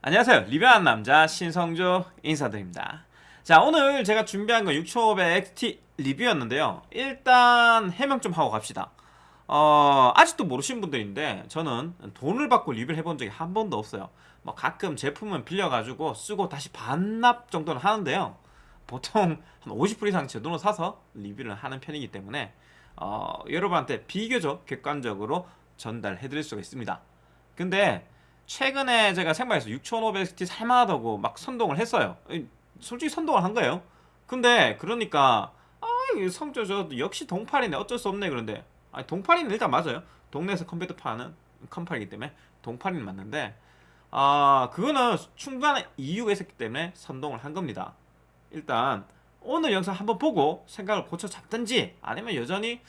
안녕하세요. 리뷰하는 남자 신성조 인사드립니다. 자 오늘 제가 준비한 건 6500XT 리뷰였는데요. 일단 해명 좀 하고 갑시다. 어, 아직도 모르시는 분들인데 저는 돈을 받고 리뷰를 해본 적이 한 번도 없어요. 뭐 가끔 제품은 빌려가지고 쓰고 다시 반납 정도는 하는데요. 보통 한 50불 이상 제 돈으로 사서 리뷰를 하는 편이기 때문에 어, 여러분한테 비교적 객관적으로 전달해 드릴 수가 있습니다. 근데 최근에 제가 생방에서 6500XT 살만하다고 막 선동을 했어요. 솔직히 선동을 한 거예요. 근데 그러니까 아 성조 저 역시 동팔이네. 어쩔 수 없네. 그런데 아니 동팔이는 일단 맞아요. 동네에서 컴퓨터 파는 컴팔이기 때문에 동팔이는 맞는데 아 그거는 충분한 이유가 있었기 때문에 선동을 한 겁니다. 일단 오늘 영상 한번 보고 생각을 고쳐 잡든지 아니면 여전히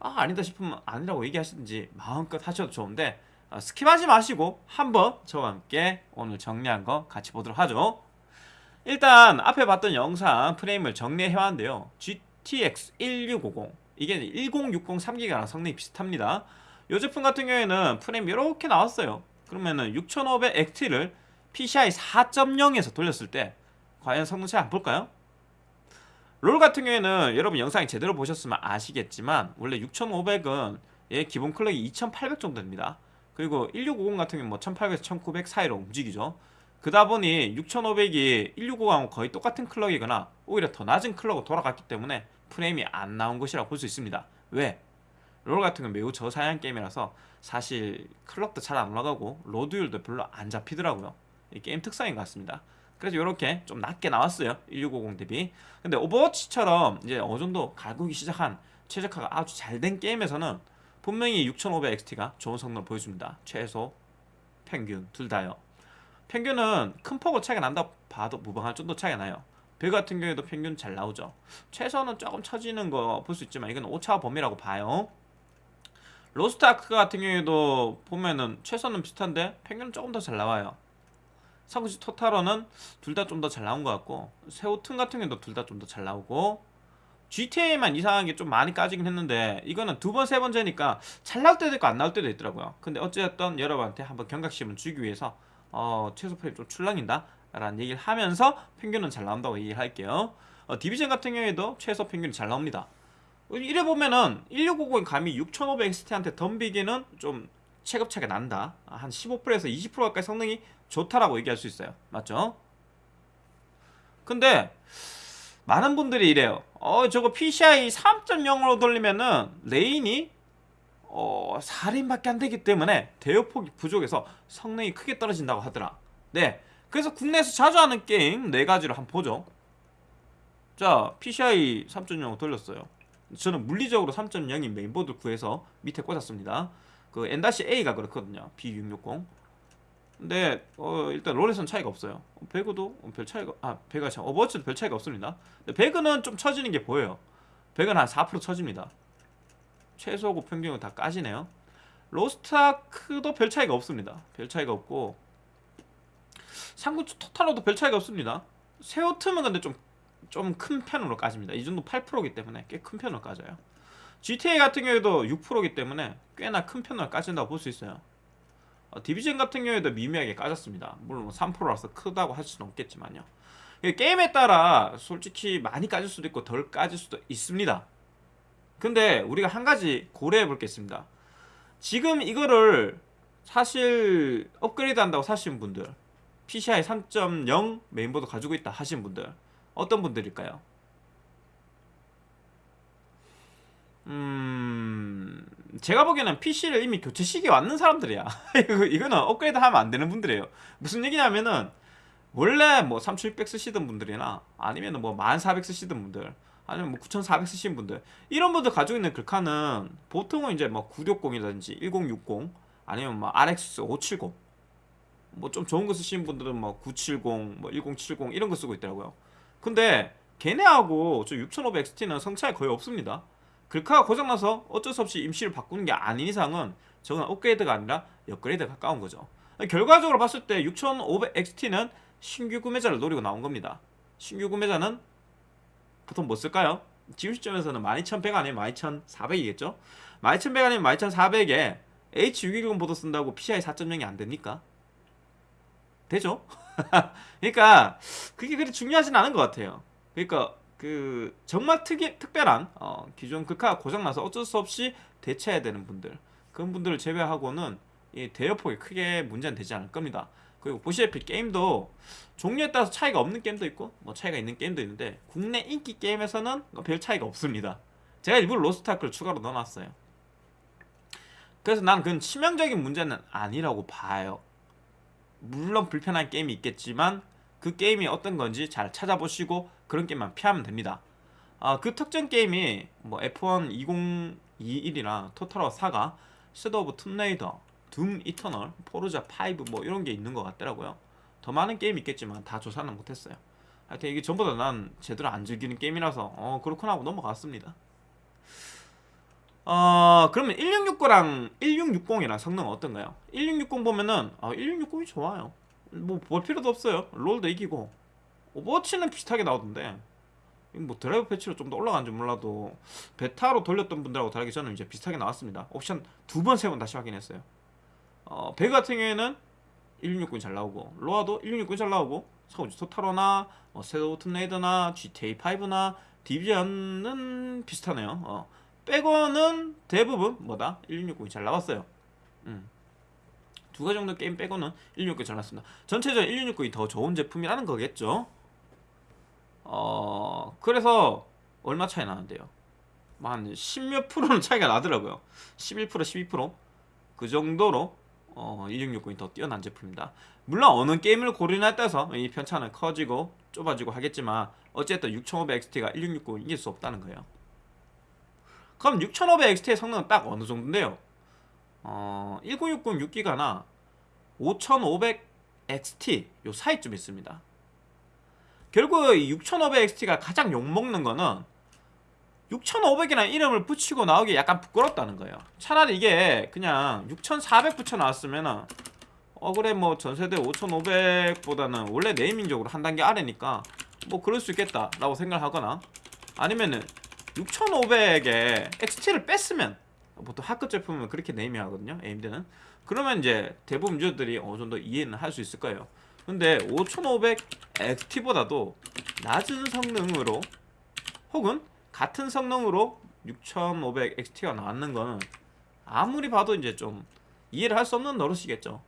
아 아니다 싶으면 아니라고 얘기하시든지 마음껏 하셔도 좋은데 어, skip하지 마시고 한번 저와 함께 오늘 정리한 거 같이 보도록 하죠. 일단 앞에 봤던 영상 프레임을 정리해왔는데요. GTX 1650 이게 1060 3기가랑 성능이 비슷합니다. 이 제품 같은 경우에는 프레임 이렇게 나왔어요. 그러면은 6500XT를 PCI 4.0에서 돌렸을 때 과연 성능 차이 함 볼까요? 롤 같은 경우에는 여러분 영상이 제대로 보셨으면 아시겠지만 원래 6500은 얘 기본 clock이 2800 정도 됩니다 그리고 1650 같은 경우는 뭐 1800에서 1900 사이로 움직이죠. 그다 보니 6500이 1650하고 거의 똑같은 clock이거나 오히려 더 낮은 clock으로 돌아갔기 때문에 프레임이 안 나온 것이라고 볼 수 있습니다. 왜? 롤 같은 건 매우 저사양 게임이라서 사실 clock도 잘 안 올라가고 load율도 별로 안 잡히더라고요. 이 게임 특성인 것 같습니다. 그래서 이렇게 좀 낮게 나왔어요. 1650 대비. 근데 오버워치처럼 이제 어느 정도 갈구기 시작한 최적화가 아주 잘 된 게임에서는 분명히 6500XT가 좋은 성능을 보여줍니다. 최소, 평균 둘 다요. 평균은 큰 폭으로 차이가 난다 봐도 무방할 정도 차이가 나요. 배그 같은 경우에도 평균 잘 나오죠. 최소는 조금 처지는 거 볼 수 있지만 이건 오차 범위라고 봐요. 로스트아크 같은 경우에도 보면은 최소는 비슷한데 평균은 조금 더 잘 나와요. 상구시 토탈로는 둘 다 좀 더 잘 나온 것 같고 세오튼 같은 경우도 둘 다 좀 더 잘 나오고 GTA만 이상한 게좀 많이 까지긴 했는데 이거는 두 번, 세 번째니까 잘 나올 때도 있고 안 나올 때도 있더라고요. 근데 어쨌든 여러분한테 한번 경각심을 주기 위해서 어, 최소 프레임 좀 출렁인다 라는 얘기를 하면서 평균은 잘 나온다고 얘기를 할게요. 어, 디비전 같은 경우에도 최소 평균이 잘 나옵니다. 이래 보면은 1650이 감히 6500XT한테 덤비기는 좀 체급차가 난다. 한 15%에서 20% 가까이 성능이 좋다라고 얘기할 수 있어요. 맞죠? 근데 많은 분들이 이래요 어 저거 PCI 3.0으로 돌리면은 레인이 어 4림밖에 안 되기 때문에 대역폭이 부족해서 성능이 크게 떨어진다고 하더라. 네. 그래서 국내에서 자주 하는 게임 4가지를 한번 보죠. 자 PCI 3.0 돌렸어요. 저는 물리적으로 3.0인 메인보드 구해서 밑에 꽂았습니다. 그 N-A가 그렇거든요. B660 근데 어, 일단 롤에서는 차이가 없어요 배그도 별 차이가 아 배그가 참 오버워치도 별 차이가 없습니다 배그는 좀 처지는 게 보여요 배그는 한 4% 처집니다 최소고 평균이고 다 까지네요. 로스트아크도 별 차이가 없습니다. 별 차이가 없고 삼국지 토탈워도 별 차이가 없습니다. 세오트는 근데 좀 좀 큰 편으로 까집니다. 이 정도 8%이기 때문에 꽤 큰 편으로 까져요. GTA 같은 경우에도 6%이기 때문에 꽤나 큰 편으로 까진다고 볼 수 있어요. 어, 디비전 같은 경우에도 미미하게 까졌습니다. 물론 3%라서 크다고 할 수는 없겠지만요. 이게 게임에 따라 솔직히 많이 까질 수도 있고 덜 까질 수도 있습니다. 근데 우리가 한 가지 고려해 볼게 있습니다. 지금 이거를 사실 업그레이드 한다고 사시는 분들 PCI 3.0 메인보드 가지고 있다 하시는 분들 어떤 분들일까요? 음 제가 보기에는 PC를 이미 교체 시기에 왔는 사람들이야 이거, 이거는 업그레이드 하면 안 되는 분들이에요 무슨 얘기냐면은 원래 뭐 3600 쓰시던 분들이나 아니면 뭐1400 쓰시던 분들 아니면 뭐 9400 쓰시는 분들 이런 분들 가지고 있는 글카는 보통은 이제 뭐 960이라든지 1060 아니면 뭐 RX 570 뭐 좀 좋은 거 쓰시는 분들은 뭐 970, 뭐 1070 이런 거 쓰고 있더라고요. 근데 걔네하고 저 6500XT는 성차이 거의 없습니다. 글카가 고장나서 어쩔 수 없이 임시를 바꾸는 게 아닌 이상은 저건 업그레이드가 아니라 업그레이드에 가까운 거죠. 결과적으로 봤을 때 6500XT는 신규 구매자를 노리고 나온 겁니다. 신규 구매자는 보통 뭐 쓸까요? 지금 시점에서는 12,100 아니면 12,400이겠죠? 12,100 아니면 12,400에 H610 보드 쓴다고 PCI 4.0이 안 됩니까? 되죠? 그러니까 그게 그리 중요하진 않은 것 같아요. 그러니까 그 정말 특이 특별한 어, 기존 극화가 고장나서 어쩔 수 없이 대체해야 되는 분들 그런 분들을 제외하고는 이 대여폭이 크게 문제는 되지 않을 겁니다. 그리고 보시다시피 게임도 종류에 따라서 차이가 없는 게임도 있고 뭐 차이가 있는 게임도 있는데 국내 인기 게임에서는 별 차이가 없습니다. 제가 일부러 로스트아크를 추가로 넣어놨어요. 그래서 난 그건 치명적인 문제는 아니라고 봐요. 물론 불편한 게임이 있겠지만 그 게임이 어떤 건지 잘 찾아보시고 그런 게임만 피하면 됩니다. 아, 그 특정 게임이 뭐 F1 2021이나 토탈워 사가 섀도우 오브 툼레이더, 둠 이터널, 포르자 5 뭐 이런 게 있는 것 같더라고요. 더 많은 게임이 있겠지만 다 조사는 못했어요. 하여튼 이게 전부 다 난 제대로 안 즐기는 게임이라서 어 그렇구나 하고 넘어갔습니다. 어 그러면 1669랑 1660이랑 성능은 어떤가요? 1660 보면은 아 1660이 좋아요. 뭐 볼 필요도 없어요. 롤도 이기고 오버워치는 비슷하게 나오던데 뭐 드라이브 패치로 좀 더 올라간지 몰라도 베타로 돌렸던 분들하고 다르게 저는 이제 비슷하게 나왔습니다. 옵션 두 번 세 번 다시 확인했어요. 어, 배그 같은 경우에는 1669이 잘 나오고 로아도 1669이 잘 나오고 사우지 토타로나 어, 세도 툼레이더나 GTA 5나 디비전은 비슷하네요. 어, 빼고는 대부분 뭐다 1660이 잘 나왔어요. 음. 두 가지 정도 게임 빼고는 1669이 잘 나왔습니다. 전체적으로 1669이 더 좋은 제품이라는 거겠죠. 어 그래서 얼마 차이 나는데요? 뭐한 10몇 프로는 차이가 나더라고요. 11% 12%그 정도로 어, 1660이 더 뛰어난 제품입니다. 물론 어느 게임을 고르냐에 따라서 이 편차는 커지고 좁아지고 하겠지만 어쨌든 6500XT가 1660을 이길 수 없다는 거예요. 그럼 6500XT의 성능은 딱 어느 정도인데요? 어, 1060 6기가나 5500XT 요 사이쯤 있습니다. 결국 6500XT가 가장 욕먹는 거는 6500이라는 이름을 붙이고 나오기 약간 부끄럽다는 거예요. 차라리 이게 그냥 6400 붙여놨으면 은 어 그래 뭐 전세대 5500보다는 원래 네이밍적으로 한 단계 아래니까 뭐 그럴 수 있겠다 라고 생각하거나 아니면은 6500에 XT를 뺐으면 보통 하급 제품은 그렇게 네이밍 하거든요 AMD는 그러면 이제 대부분 유저들이 어느 정도 이해는 할 수 있을 거예요 근데 5500 XT보다도 낮은 성능으로 혹은 같은 성능으로 6500 XT가 나왔는 거는 아무리 봐도 이제 좀 이해를 할 수 없는 노릇이겠죠.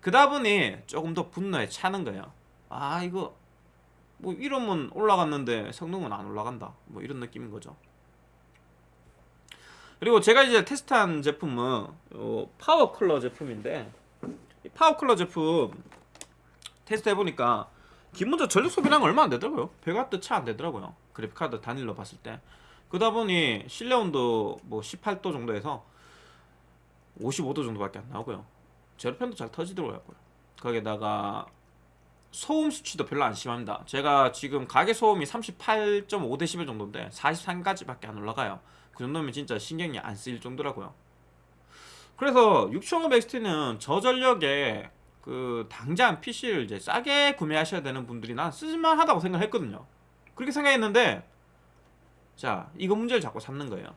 그다 보니 조금 더 분노에 차는 거예요. 아 이거 뭐 이러면 올라갔는데 성능은 안 올라간다. 뭐 이런 느낌인 거죠. 그리고 제가 이제 테스트한 제품은 어, 파워 쿨러 제품인데 파워컬러 제품 테스트 해보니까 기본적으로 전력 소비량 얼마 안 되더라고요. 100W 채 안 되더라고요. 그래픽카드 단일로 봤을 때. 그러다 보니 실내 온도 뭐 18도 정도에서 55도 정도밖에 안 나오고요. zero fan도 잘 터지더라고요. 거기에다가 소음 수치도 별로 안 심합니다. 제가 지금 가게 소음이 38.5dB 정도인데 43까지밖에 안 올라가요. 그 정도면 진짜 신경이 안 쓰일 정도라고요. 그래서 6500XT는 저전력에 그 당장 PC를 이제 싸게 구매하셔야 되는 분들이 난 쓸만하다고 생각했거든요. 그렇게 생각했는데 자 이거 문제를 자꾸 삼는 거예요.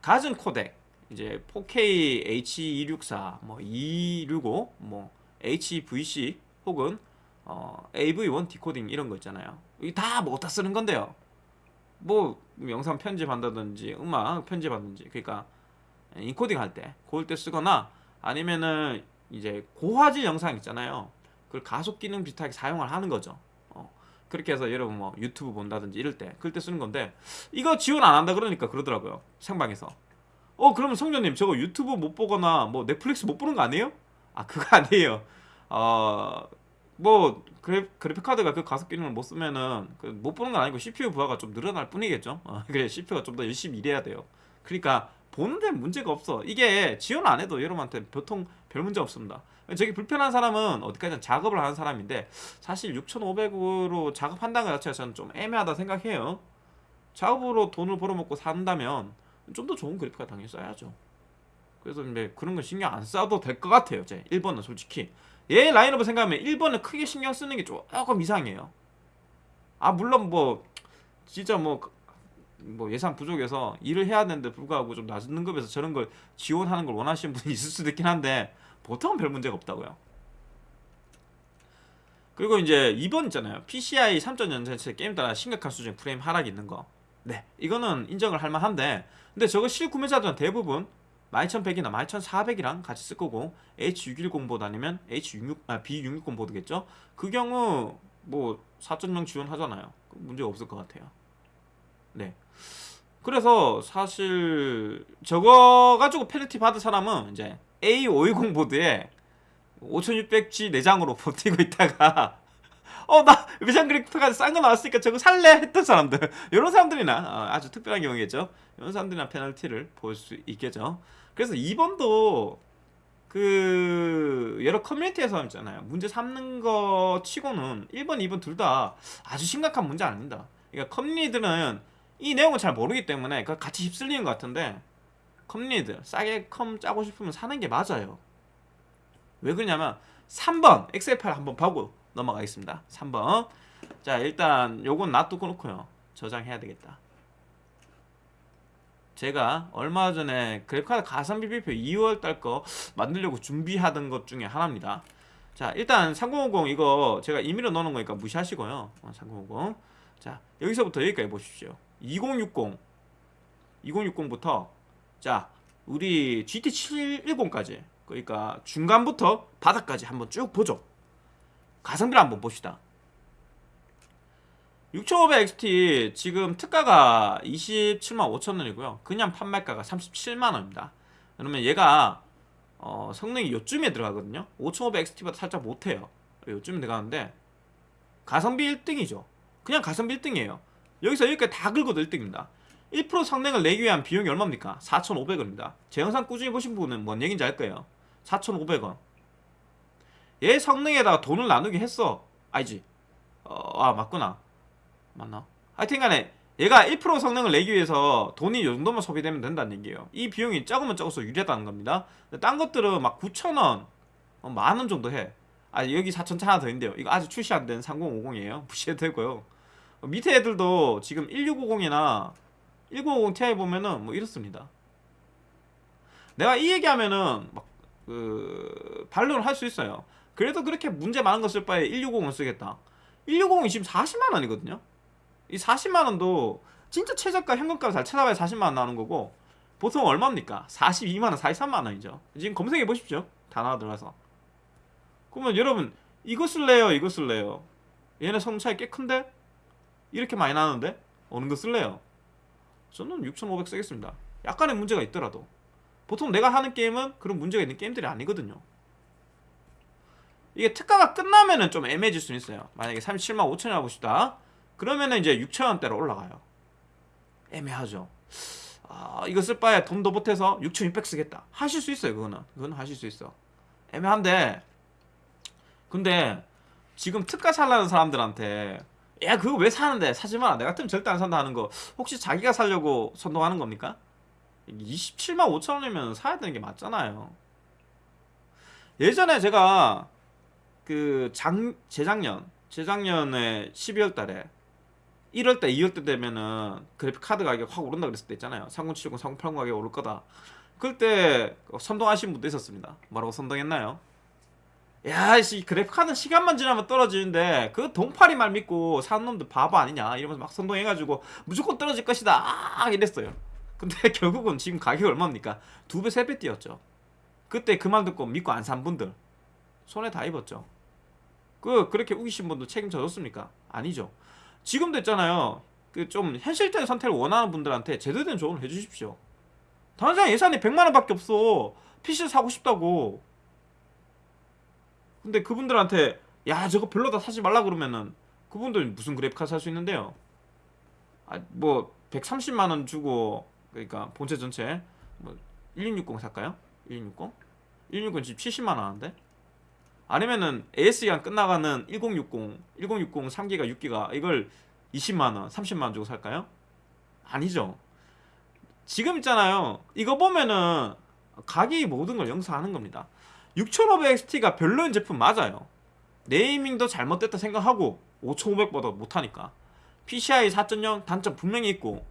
갖은 코덱 이제 4K H264, 뭐 265, 뭐 HVC 혹은 어, AV1 디코딩 이런 거 있잖아요. 이게 다뭐 어디다 쓰는 건데요. 뭐 영상 편집한다든지 음악 편집하든지 그러니까 인코딩 할 때 그럴 때 쓰거나 아니면은 이제 고화질 영상 있잖아요. 그걸 가속 기능 비슷하게 사용을 하는 거죠. 어, 그렇게 해서 여러분 뭐 유튜브 본다든지 이럴 때 그럴 때 쓰는 건데 이거 지원 안 한다 그러니까 그러더라고요. 생방에서. 어 그러면 성전님 저거 유튜브 못 보거나 뭐 넷플릭스 못 보는 거 아니에요? 아 그거 아니에요. 어 뭐 그래, 그래픽 카드가 그 가속 기능을 못 쓰면은 그못 보는 건 아니고 CPU 부하가 좀 늘어날 뿐이겠죠. 어, 그래 CPU가 좀 더 열심히 일해야 돼요. 그러니까 보는 데 문제가 없어. 이게 지원 안 해도 여러분한테 보통 별 문제 없습니다. 저기 불편한 사람은 어디까지나 작업을 하는 사람인데 사실 6,500으로 작업한다는 것 자체가 저는 좀 애매하다 생각해요. 작업으로 돈을 벌어먹고 산다면 좀 더 좋은 그래픽 카드 당연히 써야죠. 그래서 이제 그런 거 신경 안 써도 될 것 같아요. 제 1번은 솔직히 얘 라인업을 생각하면 1번을 크게 신경 쓰는 게 조금 이상해요. 아 물론 뭐 진짜 뭐, 뭐 예산 부족해서 일을 해야 되는데 불구하고 좀 낮은 등급에서 저런 걸 지원하는 걸 원하시는 분이 있을 수도 있긴 한데 보통은 별 문제가 없다고요. 그리고 이제 2번 있잖아요. PCI 3.0 게임 따라 심각한 수준 프레임 하락이 있는 거. 네, 이거는 인정을 할 만한데 근데 저거 실구매자들은 대부분 12100이나 12400이랑 같이 쓸 거고 H610 보드 아니면 H66 아 B660 보드겠죠. 그 경우 뭐 4.0 지원하잖아요. 문제 없을 것 같아요. 네. 그래서 사실 저거 가지고 페널티 받은 사람은 이제 A520 보드에 5600G 내장으로 버티고 있다가 어 나 외장 그래픽카드 싼 거 나왔으니까 저거 살래? 했던 사람들. 이런 사람들이나 어, 아주 특별한 경우겠죠? 이런 사람들이나 페널티를 볼 수 있겠죠? 그래서 2번도 그 여러 커뮤니티에서 있잖아요. 문제 삼는 거 치고는 1번 2번 둘 다 아주 심각한 문제 아닙니다. 그러니까 커뮤니티들은 이 내용을 잘 모르기 때문에 그 같이 휩쓸리는 것 같은데 커뮤니티들 싸게 컴 짜고 싶으면 사는 게 맞아요. 왜 그러냐면 3번 엑셀 파일 한번 보고 넘어가겠습니다. 3번. 자 일단 요건 놔두고 놓고요. 저장해야 되겠다. 제가 얼마 전에 그래픽카드 가성비 비표 2월 달 거 만들려고 준비하던 것 중에 하나입니다. 자 일단 3050 이거 제가 임의로 넣는 거니까 무시하시고요. 어, 3050자 여기서부터 여기까지 보십시오. 2060 2060부터 자 우리 GT710까지 그러니까 중간부터 바닥까지 한번 쭉 보죠. 가성비를 한번 봅시다. 6500XT 지금 특가가 27만 5천원이고요. 그냥 판매가가 37만원입니다. 그러면 얘가 어, 성능이 요쯤에 들어가거든요. 5500XT보다 살짝 못해요. 요쯤에 들어가는데 가성비 1등이죠. 그냥 가성비 1등이에요. 여기서 여기까지 다 긁어도 1등입니다 1% 성능을 내기 위한 비용이 얼마입니까? 4,500원입니다. 제 영상 꾸준히 보신 분은 뭔 얘기인지 알 거예요. 4,500원 얘 성능에다가 돈을 나누게 했어. 알지? 어, 아 맞구나. 맞나? 하여튼 간에 얘가 1% 성능을 내기 위해서 돈이 이 정도만 소비되면 된다는 얘기예요. 이 비용이 적으면 적어서 유리하다는 겁니다. 딴 것들은 막 9천원 어, 만원 정도 해. 아, 여기 4천차 하나 더 있는데요. 이거 아직 출시 안 된 3050이에요. 무시해도 되고요. 어, 밑에 애들도 지금 1650이나 1050 Ti 보면은 뭐 이렇습니다 내가 이 얘기하면은 막 그 반론을 할 수 있어요 그래도 그렇게 문제 많은 거 쓸 바에 160을 쓰겠다 160이 지금 40만원이거든요 이 40만원도 진짜 최저가 현금값 잘 찾아봐야 40만원 나오는 거고 보통 얼마입니까? 42만원, 43만원이죠 지금 검색해 보십시오 다 나와 들어가서 그러면 여러분 이거 쓸래요? 이거 쓸래요? 얘네 성능 차이 꽤 큰데? 이렇게 많이 나는데? 어느 거 쓸래요? 저는 6500 쓰겠습니다. 약간의 문제가 있더라도. 보통 내가 하는 게임은 그런 문제가 있는 게임들이 아니거든요. 이게 특가가 끝나면은 좀 애매해질 수 있어요. 만약에 37만 5천원 하고 싶다. 그러면은 이제 6천원대로 올라가요. 애매하죠. 아 이거 쓸 바에 돈더 보태서 6600 쓰겠다. 하실 수 있어요 그거는. 그거는 하실 수 있어. 애매한데. 근데 지금 특가 살라는 사람들한테 야 그거 왜 사는데? 사지 마라 내 같으면 절대 안 산다 하는 거. 혹시 자기가 살려고 선동하는 겁니까? 27만 5천 원이면 사야 되는 게 맞잖아요. 예전에 제가 그 장 재작년 재작년에 12월 달에 1월 때 2월 때 되면은 그래픽 카드 가격 확 오른다 그랬을 때 있잖아요. 3070 3080 가격 오를 거다. 그럴 때 선동하신 분도 있었습니다. 뭐라고 선동했나요? 야씨 그래픽 카드 시간만 지나면 떨어지는데 그 동파리 말 믿고 사는 놈들 바보 아니냐? 이러면서 막 선동해가지고 무조건 떨어질 것이다. 아 이랬어요. 근데 결국은 지금 가격이 얼마입니까? 두 배 세 배 뛰었죠. 그때 그 말 듣고 믿고 안 산 분들 손에 다 입었죠. 그 그렇게 우기신 분도 책임져 줬습니까? 아니죠. 지금도 있잖아요. 그 좀 현실적인 선택을 원하는 분들한테 제대로 된 조언을 해주십시오. 당장 예산이 100만 원밖에 없어. PC 사고 싶다고 근데 그분들한테 야 저거 별로다 사지 말라 그러면은 그분들 무슨 그래픽 카드 살 수 있는데요 아 뭐 130만 원 주고 그러니까 본체 전체 뭐 1660 살까요? 1660? 1660 지금 70만 원 하는데 아니면은 AS기간 끝나가는 1060 1060 3기가 6기가 이걸 20만 원 30만 원 주고 살까요? 아니죠 지금 있잖아요 이거 보면은 가격이 모든 걸 영상하는 겁니다 6500XT가 별로인 제품 맞아요. 네이밍도 잘못됐다 생각하고 5500보다 못하니까. PCI 4.0 단점 분명히 있고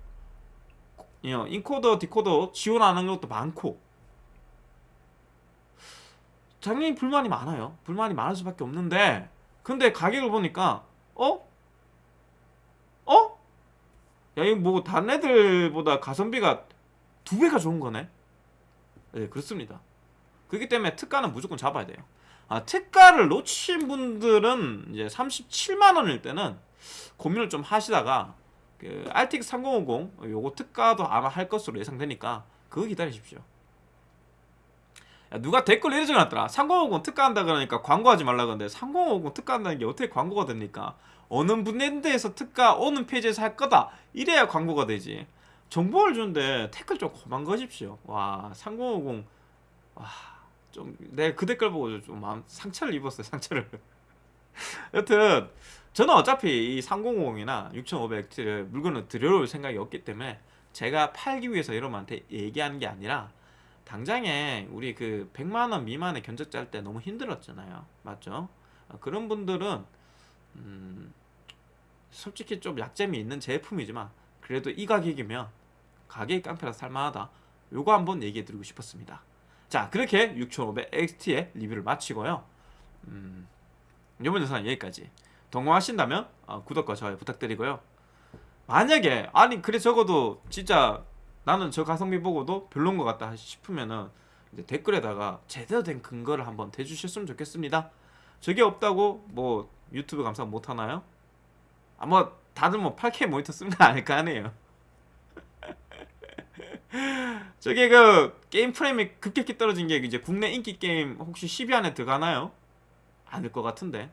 어, 인코더 디코더 지원하는 것도 많고. 당연히 불만이 많아요. 불만이 많을 수밖에 없는데 근데 가격을 보니까 어? 어? 야 이거 뭐 다른 애들보다 가성비가 두 배가 좋은 거네? 네 그렇습니다 그렇기 때문에 특가는 무조건 잡아야 돼요. 아 특가를 놓친 분들은 이제 37만 원일 때는 고민을 좀 하시다가 그 RTX 3050 요거 특가도 아마 할 것으로 예상되니까 그거 기다리십시오. 야, 누가 댓글 이래 적어놨더라. 3050 특가한다 그러니까 광고하지 말라 그러는데 3050 특가한다는 게 어떻게 광고가 됩니까? 어느 브랜드에서 특가 어느 페이지에서 할 거다. 이래야 광고가 되지. 정보를 주는데 댓글 좀 그만 거십시오. 와 3050 와 좀 내가 그 댓글 보고 좀 마음 상처를 입었어요 상처를. 여튼 저는 어차피 이 3050이나 6500X를 물건을 들여올 생각이 없기 때문에 제가 팔기 위해서 여러분한테 얘기하는 게 아니라 당장에 우리 그 100만원 미만의 견적자 할때 너무 힘들었잖아요. 맞죠? 어, 그런 분들은 음 솔직히 좀 약점이 있는 제품이지만 그래도 이 가격이면 가격이 깡패라 살만하다. 요거 한번 얘기해 드리고 싶었습니다 자 그렇게 6500XT의 리뷰를 마치고요. 음, 이번 영상은 여기까지. 동감하신다면 어, 구독과 좋아요 부탁드리고요. 만약에 아니 그래 적어도 진짜 나는 저 가성비 보고도 별론 것 같다 싶으면은 댓글에다가 제대로 된 근거를 한번 대주셨으면 좋겠습니다. 저게 없다고 뭐 유튜브 감상 못하나요? 아마 다들 뭐 8K 모니터 쓰는 거 아닐까 하네요 저게 그 게임 프레임이 급격히 떨어진 게 이제 국내 인기 게임 혹시 10위 안에 들어가나요? 아닐 것 같은데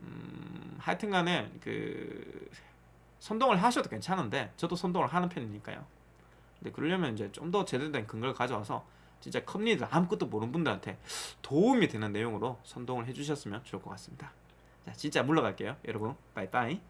음, 하여튼간에 그 선동을 하셔도 괜찮은데 저도 선동을 하는 편이니까요. 근데 그러려면 이제 좀 더 제대로 된 근거를 가져와서 진짜 컴리들 아무것도 모르는 분들한테 도움이 되는 내용으로 선동을 해주셨으면 좋을 것 같습니다. 자 진짜 물러갈게요 여러분 빠이빠이